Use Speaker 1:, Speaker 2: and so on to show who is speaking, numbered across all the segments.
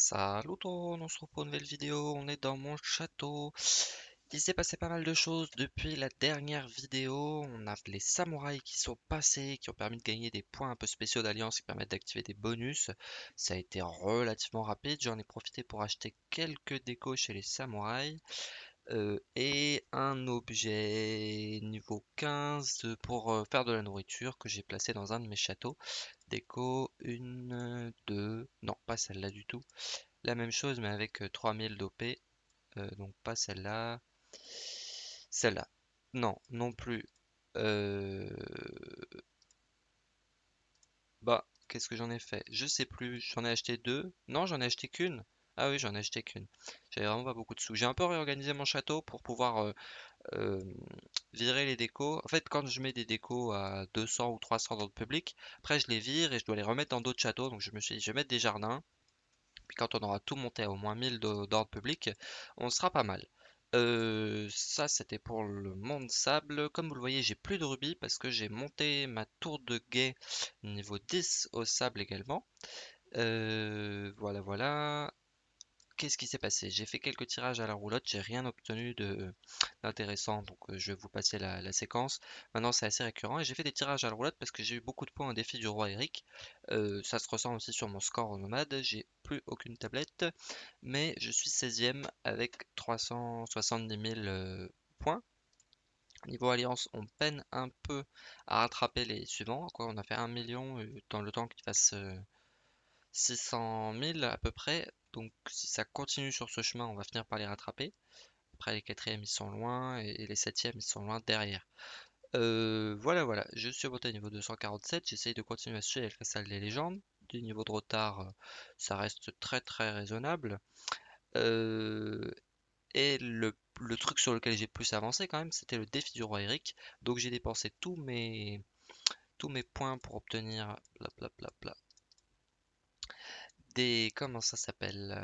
Speaker 1: Salut tout on se retrouve pour une nouvelle vidéo, on est dans mon château. Il s'est passé pas mal de choses depuis la dernière vidéo. On a les samouraïs qui sont passés, qui ont permis de gagner des points un peu spéciaux d'alliance qui permettent d'activer des bonus. Ça a été relativement rapide, j'en ai profité pour acheter quelques décos chez les samouraïs. Euh, et un objet niveau 15 pour euh, faire de la nourriture que j'ai placé dans un de mes châteaux. Déco, une, deux, non pas celle-là du tout. La même chose mais avec 3000 d'OP, euh, donc pas celle-là. Celle-là, non, non plus. Bah, qu'est-ce que j'en ai fait? Je sais plus, j'en ai acheté deux. Non, j'en ai acheté qu'une. Ah oui, j'en ai acheté qu'une. J'avais vraiment pas beaucoup de sous. J'ai un peu réorganisé mon château pour pouvoir euh, euh, virer les décos. En fait, quand je mets des décos à 200 ou 300 dans le public, après je les vire et je dois les remettre dans d'autres châteaux. Donc je me suis dit, je vais mettre des jardins. Puis quand on aura tout monté à au moins 1000 d'ordre public, on sera pas mal. Euh, ça, c'était pour le monde sable. Comme vous le voyez, j'ai plus de rubis parce que j'ai monté ma tour de guet niveau 10 au sable également. voilà, voilà qu'est-ce qui s'est passé? J'ai fait quelques tirages à la roulotte, j'ai rien obtenu d'intéressant, donc euh, je vais vous passer la, séquence. Maintenant, c'est assez récurrent et j'ai fait des tirages à la roulotte parce que j'ai eu beaucoup de points au défi du roi Eric. Euh, ça se ressent aussi sur mon score nomade, j'ai plus aucune tablette, mais je suis 16ème avec 370 000 euh, points. Niveau alliance, on peine un peu à rattraper les suivants. On a fait 1 million dans le temps qu'il fasse 600 000 à peu près. Donc si ça continue sur ce chemin, on va finir par les rattraper. Après les quatrièmes ils sont loin et les septièmes ils sont loin derrière. Euh, voilà voilà, je suis monté au niveau 247, j'essaye de continuer à suivre la salle des légendes. Du niveau de retard, euh, ça reste très très raisonnable. Euh, et le, truc sur lequel j'ai plus avancé quand même, c'était le défi du roi Eric. Donc j'ai dépensé tous mes, tous mes points pour obtenir des comment ça s'appelle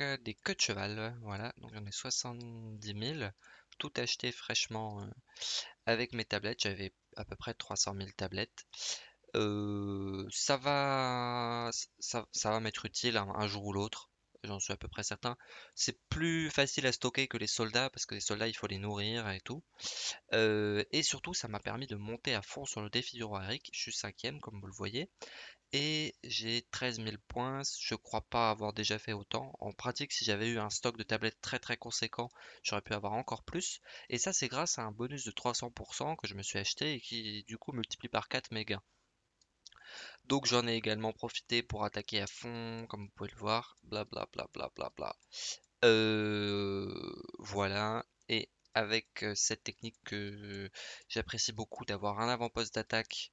Speaker 1: euh, des queues de cheval voilà. Donc j'en ai 70 000 tout acheté fraîchement euh, avec mes tablettes. J'avais à peu près 300 000 tablettes. Euh, ça va ça, va m'être utile un, jour ou l'autre j'en suis à peu près certain. C'est plus facile à stocker que les soldats parce que les soldats il faut les nourrir et tout. Et surtout ça m'a permis de monter à fond sur le défi du roi Eric. Je suis cinquième comme vous le voyez et j'ai 13 000 points. Je crois pas avoir déjà fait autant. En pratique, si j'avais eu un stock de tablettes très très conséquent, j'aurais pu avoir encore plus. Et ça, c'est grâce à un bonus de 300% que je me suis acheté et qui du coup multiplie par 4 mes gains. Donc j'en ai également profité pour attaquer à fond, comme vous pouvez le voir. Bla bla bla bla bla bla. Euh, voilà. Et avec euh, cette technique que j'apprécie beaucoup d'avoir un avant-poste d'attaque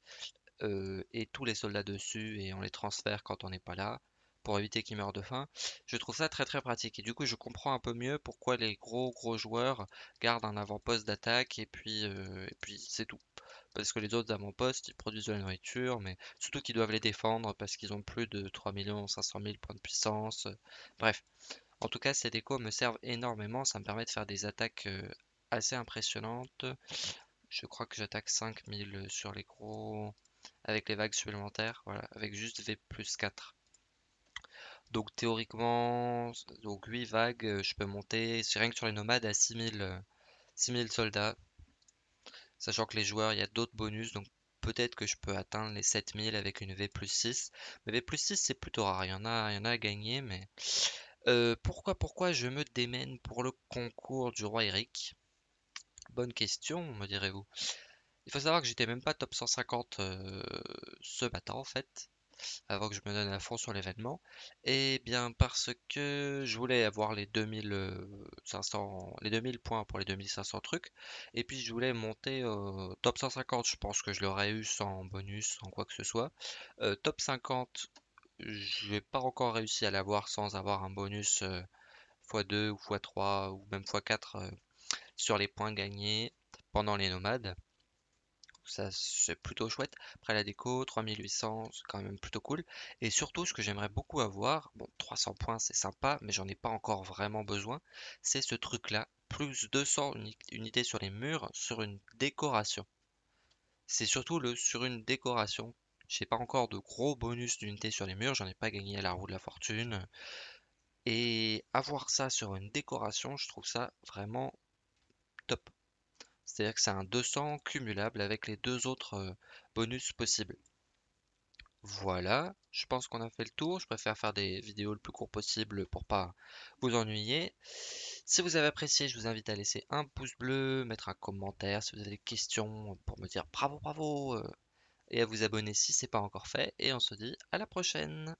Speaker 1: euh, et tous les soldats dessus et on les transfère quand on n'est pas là pour éviter qu'ils meurent de faim. Je trouve ça très très pratique et du coup je comprends un peu mieux pourquoi les gros gros joueurs gardent un avant-poste d'attaque et puis euh, puis c'est tout. Parce que les autres avant-postes ils produisent de la nourriture mais surtout qu'ils doivent les défendre parce qu'ils ont plus de 3 500 000 points de puissance. Bref, en tout cas ces décos me servent énormément, ça me permet de faire des attaques euh, assez impressionnantes. Je crois que j'attaque 5000 sur les gros avec les vagues supplémentaires, voilà, avec juste V plus 4. Donc théoriquement, donc 8 vagues, euh, je peux monter, rien que sur les nomades, à 6000, 6000 euh, soldats. Sachant que les joueurs, il y a d'autres bonus, donc peut-être que je peux atteindre les 7000 avec une V plus 6. Mais V plus 6, c'est plutôt rare, il y en a, il y en a à gagner, mais... Euh, pourquoi, pourquoi je me démène pour le concours du roi Eric? Bonne question, me direz-vous. Il faut savoir que j'étais même pas top 150 euh, ce matin en fait, avant que je me donne à fond sur l'événement. Et bien parce que je voulais avoir les 2500, euh, les 2000 points pour les 2500 trucs, et puis je voulais monter au top 150. Je pense que je l'aurais eu sans bonus, sans quoi que ce soit. Euh, top 50, je n'ai pas encore réussi à l'avoir sans avoir un bonus x2 ou x3 ou même x4 sur les points gagnés pendant les nomades ça c'est plutôt chouette. Après la déco, 3800, c'est quand même plutôt cool. Et surtout, ce que j'aimerais beaucoup avoir, bon, 300 points c'est sympa, mais j'en ai pas encore vraiment besoin, c'est ce truc-là, plus 200 unités sur les murs, sur une décoration. C'est surtout le sur une décoration J'ai pas encore de gros bonus d'unités sur les murs, j'en ai pas gagné à la roue de la fortune. Et avoir ça sur une décoration, je trouve ça vraiment top. C'est-à-dire que c'est un 200 cumulable avec les deux autres euh, bonus possibles. Voilà, je pense qu'on a fait le tour. Je préfère faire des vidéos le plus court possible pour pas vous ennuyer. Si vous avez apprécié, je vous invite à laisser un pouce bleu, mettre un commentaire si vous avez des questions pour me dire bravo, bravo, euh, et à vous abonner si ce n'est pas encore fait. Et on se dit à la prochaine.